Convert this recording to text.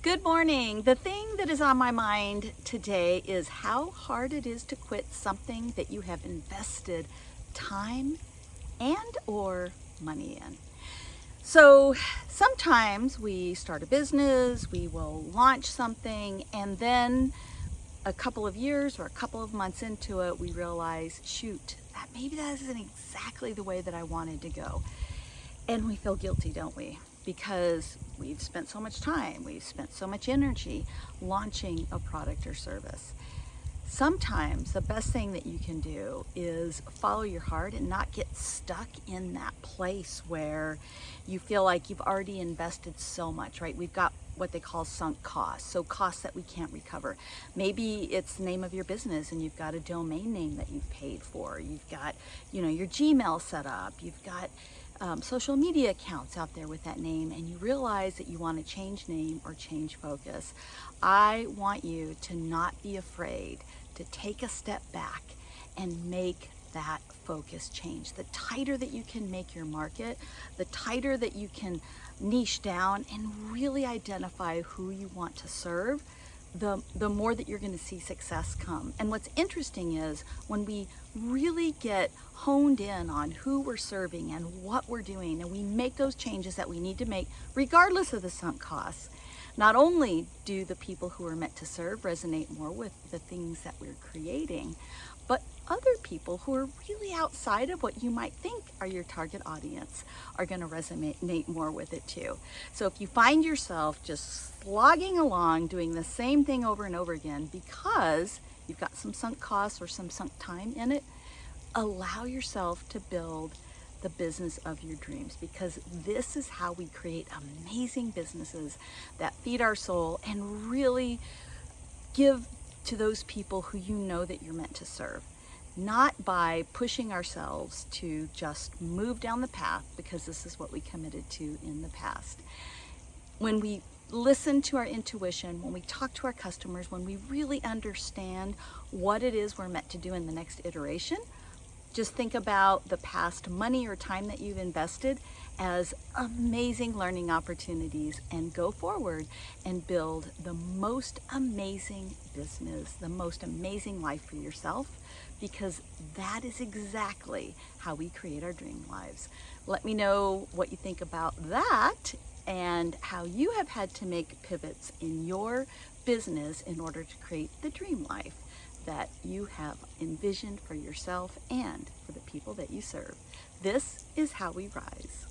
Good morning. The thing that is on my mind today is how hard it is to quit something that you have invested time and or money in. So sometimes we start a business, we will launch something, and then a couple of years or a couple of months into it, we realize, shoot, that maybe that isn't exactly the way that I wanted to go. And we feel guilty, don't we? Because we've spent so much time, we've spent so much energy launching a product or service. Sometimes the best thing that you can do is follow your heart and not get stuck in that place where you feel like you've already invested so much, right? We've got what they call sunk costs, so costs that we can't recover. Maybe it's the name of your business and you've got a domain name that you've paid for. You've got, you know, your Gmail set up. You've got um, social media accounts out there with that name and you realize that you want to change name or change focus. I want you to not be afraid to take a step back and make that focus change. The tighter that you can make your market, the tighter that you can niche down and really identify who you want to serve, the, the more that you're going to see success come. And what's interesting is when we really get honed in on who we're serving and what we're doing, and we make those changes that we need to make, regardless of the sunk costs, not only do the people who are meant to serve resonate more with the things that we're creating, but other people who are really outside of what you might think are your target audience are going to resonate more with it too. So if you find yourself just slogging along doing the same thing over and over again because you've got some sunk costs or some sunk time in it, allow yourself to build the business of your dreams because this is how we create amazing businesses that feed our soul and really give to those people who you know that you're meant to serve. Not by pushing ourselves to just move down the path because this is what we committed to in the past. When we listen to our intuition, when we talk to our customers, when we really understand what it is we're meant to do in the next iteration, just think about the past money or time that you've invested as amazing learning opportunities and go forward and build the most amazing business, the most amazing life for yourself because that is exactly how we create our dream lives. Let me know what you think about that and how you have had to make pivots in your business in order to create the dream life that you have envisioned for yourself and for the people that you serve. This is how we rise.